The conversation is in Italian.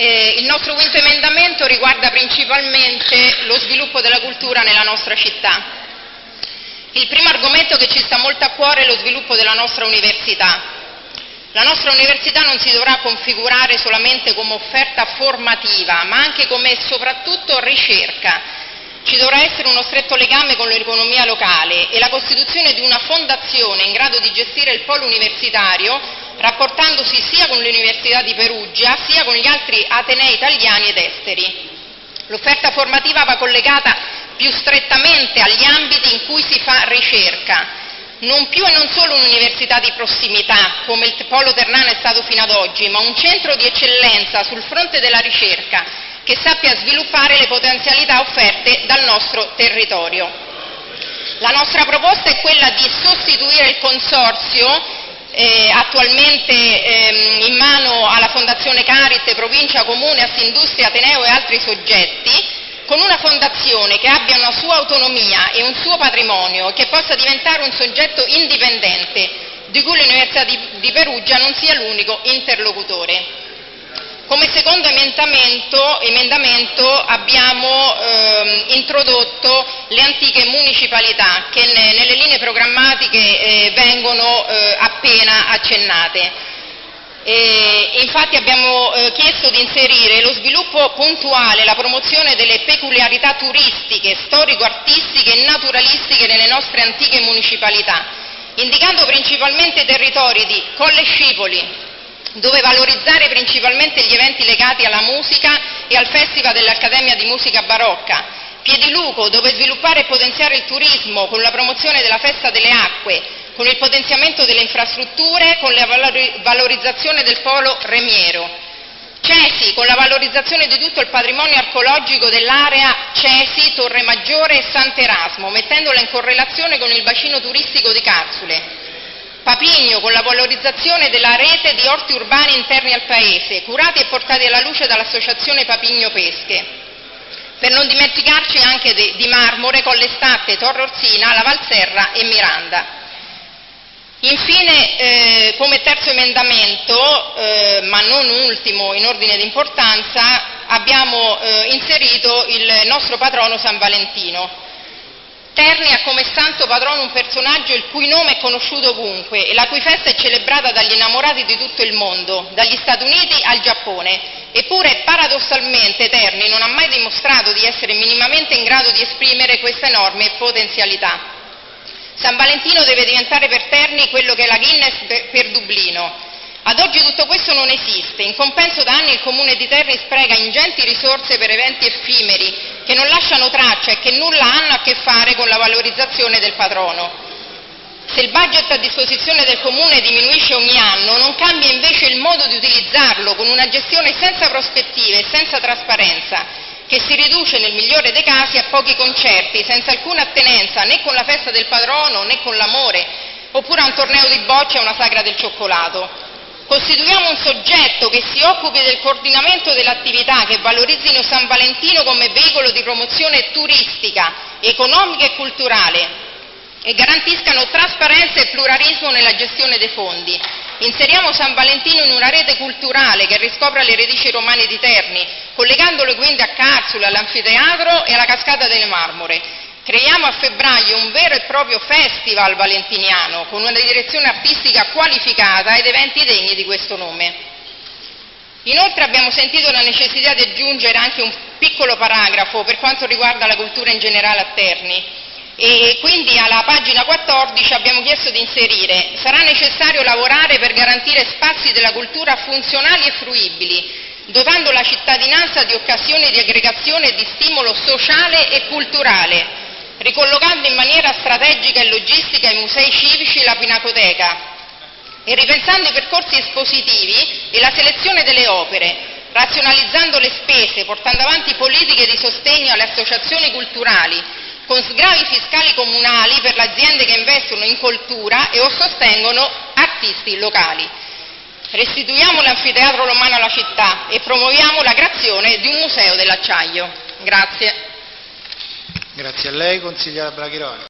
Eh, il nostro quinto emendamento riguarda principalmente lo sviluppo della cultura nella nostra città. Il primo argomento che ci sta molto a cuore è lo sviluppo della nostra università. La nostra università non si dovrà configurare solamente come offerta formativa, ma anche come soprattutto ricerca. Ci dovrà essere uno stretto legame con l'economia locale e la costituzione di una fondazione in grado di gestire il polo universitario, rapportandosi sia con l'Università di Perugia sia con gli altri atenei italiani ed esteri. L'offerta formativa va collegata più strettamente agli ambiti in cui si fa ricerca, non più e non solo un'università di prossimità, come il Polo Ternano è stato fino ad oggi, ma un centro di eccellenza sul fronte della ricerca che sappia sviluppare le potenzialità offerte dal nostro territorio. La nostra proposta è quella di sostituire il consorzio eh, attualmente ehm, in mano alla Fondazione Carit, Provincia, Comune, Assindustria, Ateneo e altri soggetti, con una fondazione che abbia una sua autonomia e un suo patrimonio che possa diventare un soggetto indipendente, di cui l'Università di, di Perugia non sia l'unico interlocutore. Come secondo emendamento, emendamento abbiamo eh, introdotto le antiche municipalità che ne, nelle linee programmatiche eh, vengono eh, appena accennate. E infatti abbiamo eh, chiesto di inserire lo sviluppo puntuale, la promozione delle peculiarità turistiche, storico-artistiche e naturalistiche nelle nostre antiche municipalità, indicando principalmente territori di Colle Scipoli, dove valorizzare principalmente gli eventi legati alla musica e al Festival dell'Accademia di Musica Barocca, Piediluco, dove sviluppare e potenziare il turismo con la promozione della Festa delle Acque, con il potenziamento delle infrastrutture, con la valorizzazione del polo remiero. Cesi, con la valorizzazione di tutto il patrimonio archeologico dell'area Cesi, Torre Maggiore e Sant'Erasmo, mettendola in correlazione con il bacino turistico di Carsule. Papigno, con la valorizzazione della rete di orti urbani interni al paese, curati e portati alla luce dall'associazione Papigno Pesche. Per non dimenticarci anche di Marmore, Colle Statte, Torre Orsina, La Valserra e Miranda. Infine, eh, come terzo emendamento, eh, ma non ultimo in ordine di importanza, abbiamo eh, inserito il nostro patrono San Valentino. Terni ha come santo patrono un personaggio il cui nome è conosciuto ovunque e la cui festa è celebrata dagli innamorati di tutto il mondo, dagli Stati Uniti al Giappone. Eppure, paradossalmente, Terni non ha mai dimostrato di essere minimamente in grado di esprimere questa enorme potenzialità. San Valentino deve diventare per Terni quello che è la Guinness per Dublino. Ad oggi tutto questo non esiste, in compenso da anni il Comune di Terni spreca ingenti risorse per eventi effimeri che non lasciano traccia e che nulla hanno a che fare con la valorizzazione del patrono. Se il budget a disposizione del Comune diminuisce ogni anno, non cambia invece il modo di utilizzarlo con una gestione senza prospettive e senza trasparenza che si riduce nel migliore dei casi a pochi concerti, senza alcuna attenenza né con la festa del padrono né con l'amore, oppure a un torneo di bocce e una sagra del cioccolato. Costituiamo un soggetto che si occupi del coordinamento dell'attività, che valorizzino San Valentino come veicolo di promozione turistica, economica e culturale e garantiscano trasparenza e pluralismo nella gestione dei fondi. Inseriamo San Valentino in una rete culturale che riscopra le radici romane di Terni, collegandolo quindi a Carsula, all'anfiteatro e alla cascata delle Marmore. Creiamo a febbraio un vero e proprio festival valentiniano con una direzione artistica qualificata ed eventi degni di questo nome. Inoltre abbiamo sentito la necessità di aggiungere anche un piccolo paragrafo per quanto riguarda la cultura in generale a Terni e quindi alla pagina 14 abbiamo chiesto di inserire sarà necessario lavorare per garantire spazi della cultura funzionali e fruibili dotando la cittadinanza di occasioni di aggregazione e di stimolo sociale e culturale, ricollocando in maniera strategica e logistica i musei civici e la pinacoteca e ripensando i percorsi espositivi e la selezione delle opere, razionalizzando le spese, portando avanti politiche di sostegno alle associazioni culturali, con sgravi fiscali comunali per le aziende che investono in cultura e o sostengono artisti locali. Restituiamo l'anfiteatro romano alla città e promuoviamo la creazione di un museo dell'acciaio. Grazie. Grazie a lei, consigliera Brachiroli.